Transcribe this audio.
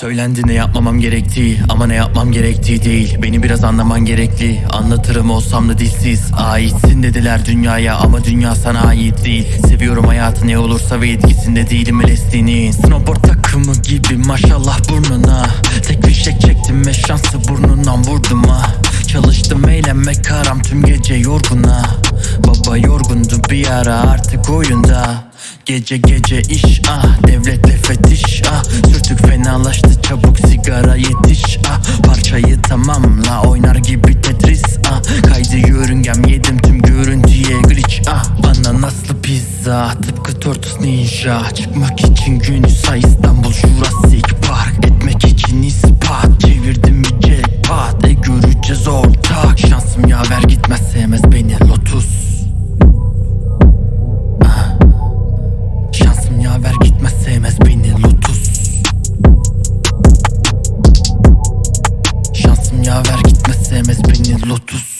Söylendi ne yapmamam gerektiği ama ne yapmam gerektiği değil. Beni biraz anlaman gerekli Anlatırım olsam da dilsiz. Aitsin dediler dünyaya ama dünya sana ait değil. Seviyorum hayatı ne olursa ve etkisinde değilim LSD'nin Snowboard takımı gibi maşallah burnuna. Tek fişek çektim ve şansı burnundan vurdum ha Çalıştım eğlenmek karam tüm gece yorguna. Baba yorgundu bir ara artık oyunda. Gece gece iş ah devletle fetiş ah. Sürtük fenalaştı çabuk sigara yetiş ah. Parçayı tamamla oynar gibi Tetris ah. Kaydı yörüngem yedim tüm görüntüye glitch ah. Bana nasıl pizza tıpkı Tortus Ninja. Çıkmak için günü say İstanbul Jurassic Park. Etmek için ispat çevirdim bir jackpot. E göreceğiz ortak. Şansım yaver gitmez sevmez beni 30